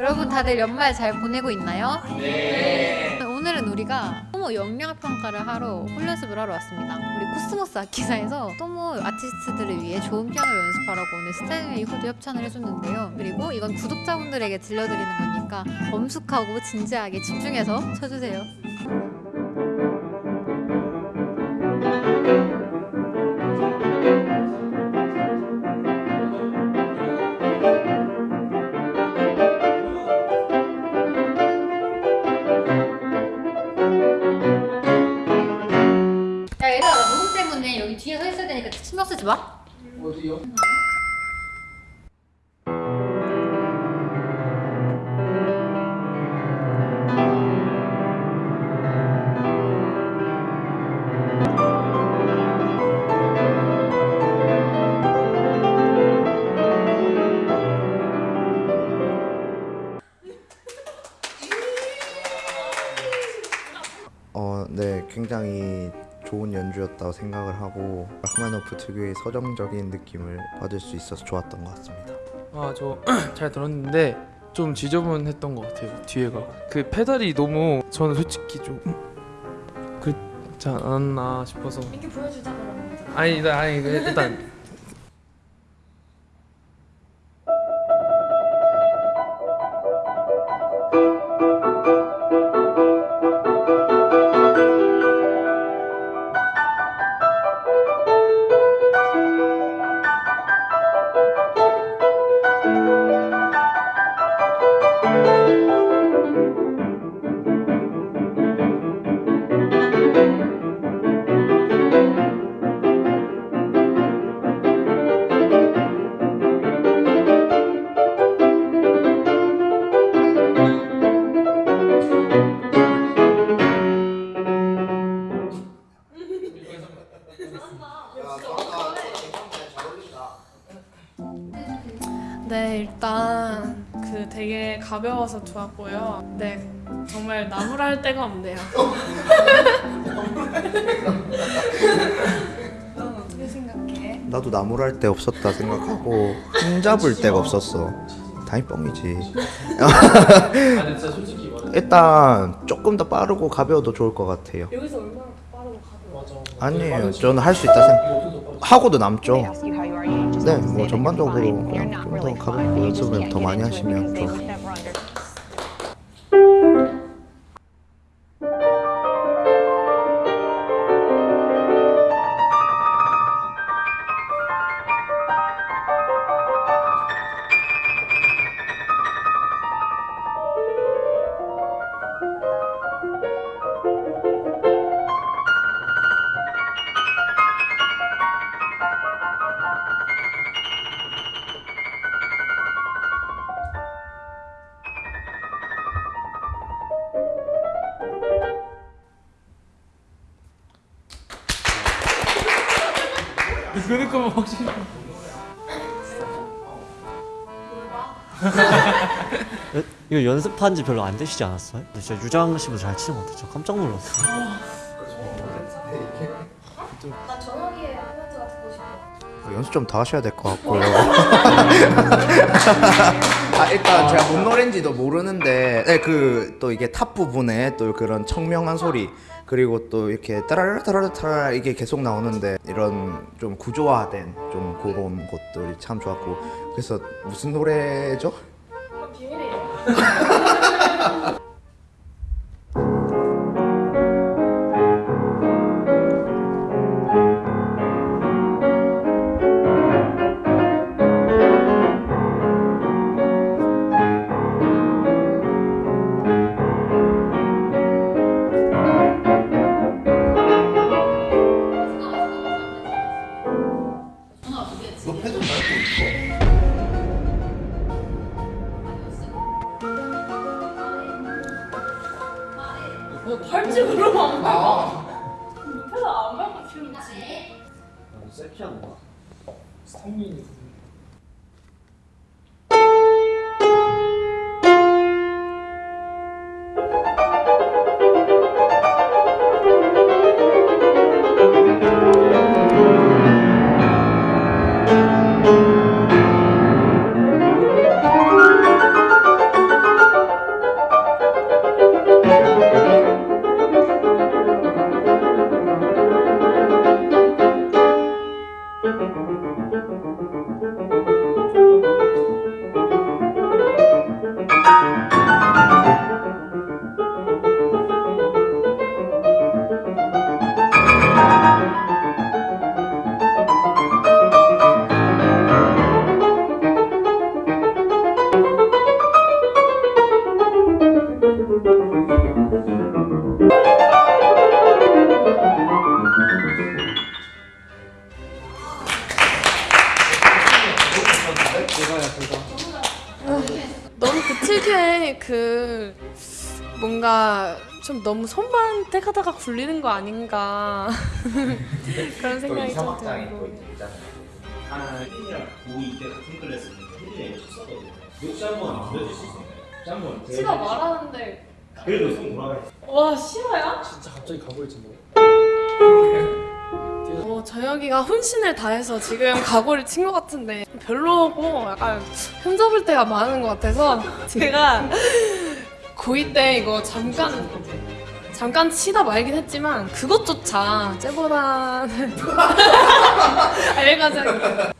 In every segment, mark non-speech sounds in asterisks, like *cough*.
여러분 다들 연말 잘 보내고 있나요? 네. 오늘은 우리가 토모 역량 평가를 하러 홀연습을 하러 왔습니다. 우리 코스모스 악기사에서 토모 아티스트들을 위해 좋은 피아노를 연습하라고 오늘 스타인웨이 후드 협찬을 해줬는데요. 그리고 이건 구독자분들에게 들려드리는 거니까 엄숙하고 진지하게 집중해서 쳐주세요. 쓰지 마. 어디요? 어, 네, 굉장히 좋은 연주였다고 생각을 하고 라흐마노프 특유의 서정적인 느낌을 받을 수 있어서 좋았던 것 같습니다. 아저 *clears throat* 잘 들었는데 좀 지저분했던 것 같아요 뒤에가 그 페달이 너무 저는 솔직히 좀 그렇지 않았나 싶어서 이렇게 보여주자 그러면. 아니 일단 아니 그 일단 가벼워서 좋았고요. 네, 정말 나무랄 데가 없네요. 넌 어떻게 생각해? 나도 나무랄 데 없었다 생각하고 흠 잡을 데가 없었어. 당연히 뻥이지. 말해 *laughs* 일단 조금 더 빠르고 가벼워도 좋을 것 같아요. 여기서 얼마나 더 빠르고 가벼워? 아니에요, 저는 할 수 있다 생각. 하고도 남죠. 네, 뭐 전반적으로 그냥 좀 더. 가볍고 연습을 더 많이 하시면 would never under- 뭐 확실히 이거 연습한 지 별로 안 되시지 않았어요? 근데 진짜 유장 씨보다 잘 치는 것 같아요. 저 깜짝 놀랐어요. 나 전화기에 코멘트가 듣고 싶어. 연습 좀 더 하셔야 될 것 같고요. 아 일단 제가 뭔 노래인지도 모르는데, 네, 그 또 이게 탑 부분에 또 그런 청명한 소리 그리고 또 이렇게 따라라 따라라 따라 이게 계속 나오는데 이런 좀 구조화된 좀 그런 것들이 참 좋았고 그래서 무슨 노래죠? 비밀이에요. *laughs* 셀피하는 거. 스타민이 너무 그 특유의 그 뭔가 좀 너무 손만 택하다가 굴리는 거 아닌가 *laughs* 그런 생각이 좀 들고. 시가 말하는데. 그래도 손 돌아가 와 실화야? 진짜 갑자기 가버리지 뭐. *laughs* 어, 저혁이가 혼신을 다해서 지금 각오를 친 것 같은데 별로고 약간 흠잡을 때가 많은 것 같아서 제가 고2 때 이거 잠깐 잠깐 치다 말긴 했지만 그것조차 쟤보다는 *laughs* 알가자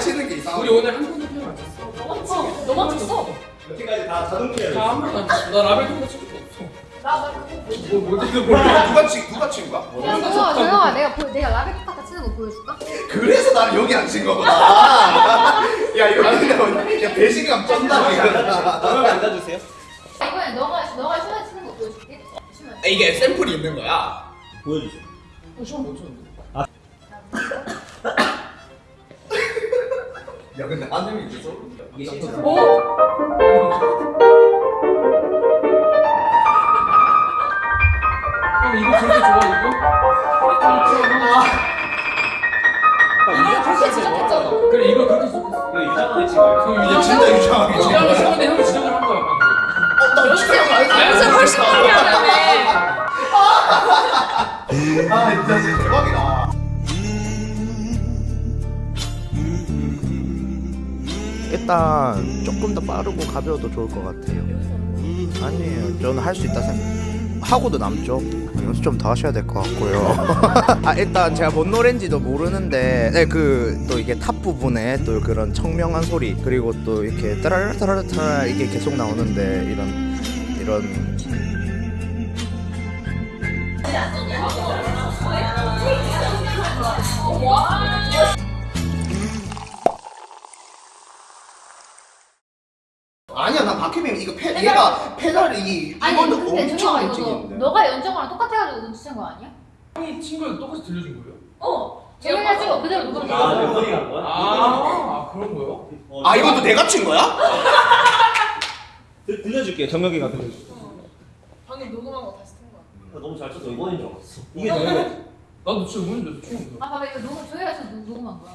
치는 게 이상한 거야. 오늘 한 번도 표현 안 쳤어 너만 쳤어 여기까지 다 자동문이야. 나한 번도 안 쳤어 나 라벨 통과 찍은 거 없어 뭐 뭔지도 몰라 누가, 누가 친 누가 친 거야? 야 조용아 조용아 내가 보, 내가 라벨 카타 치는 거 보여줄까? 그래서 나를 여기 앉힌 거구나. *laughs* 야 이거 근데 야 배신감 쩐다. 여기 앉아주세요. 이번에 너가 너가 시간 치는 거 보여줄게 시간 이게 샘플이 있는 거야. 보여주세요. 시험 못 쳤는데 안녕이 이제 소름이야. 이게 실제 형 이거 저렇게 좋아 이거? 이게 그렇게 지적했잖아 그래 이거 그렇게 좋겠어 이거 유장하는 친구예요. 그야 진짜 유창하게 친 지금 거야. 시간에 형 지적을 한 거야 방금 어, 나 진짜 많이 진짜 훨씬 많이 하네 아 진짜 진짜 대박이다. 일단 조금 더 빠르고 가벼워도 좋을 것 같아요. 아니에요, 저는 할 수 있다 생각. 하고도 남죠. 연습 좀 더 하셔야 될 것 같고요. *laughs* 아 일단 제가 뭔 노래인지도 모르는데, 네 그또 이게 탑 부분에 또 그런 청명한 소리 그리고 또 이렇게 따라라 따라라 따라 이게 계속 나오는데 이런 이런 박혜민 이거 페 얘가 페달이 아니 이거는 근데 엄청 이거 움직이는데 너, 너가 연정이랑 똑같아가지고 눈치챈 거 아니야? 형이 친구가 똑같이 들려준 거예요? 어 조용히 찍어 그대로 돼 아, 몇 번이란 거야? 아, 아 그런 거요? 어, 아 이것도 내가 친 거야? 들- 들려줄게요. 정혁이가 들려줄게. 방금 녹음한 거 다시 튼 거야 너무 잘 쳤어. 이번인 줄 알았어. 이게 정혁이. 나도 진짜 응원인 줄 알았어 처음 아 봐봐 이거 녹음 녹- 녹음한 거야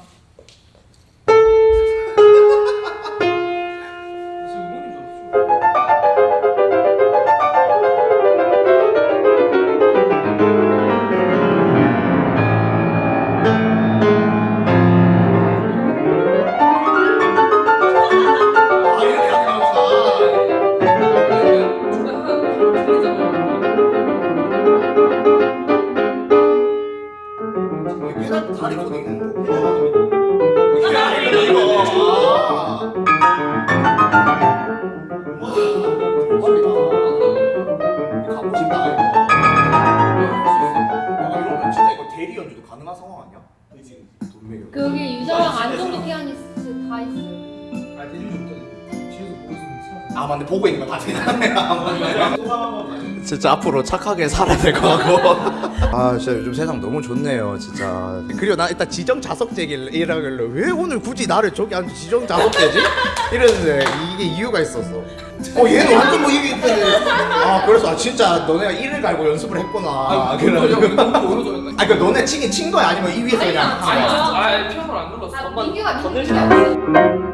*laughs* 진짜 앞으로 착하게 살아야 될것 같고. *laughs* 아 진짜 요즘 세상 너무 좋네요 진짜. 그리고 나 일단 지정 자석제기라길래 왜 오늘 굳이 나를 저기 앉아 지정 자석제지? 이랬는데 이게 이유가 있었어. 어 얘는 완전 뭐 이게 아 그래서 아 진짜 너네가 이를 갈고 연습을 했구나. 아, 그래가지고. 너무 오른쪽이었다. 아, 그 너네 치긴 친 거야? 아니면 이 위에서 그냥? 아니, 아, 피아노를 안 눌렀어. 민규가 민규가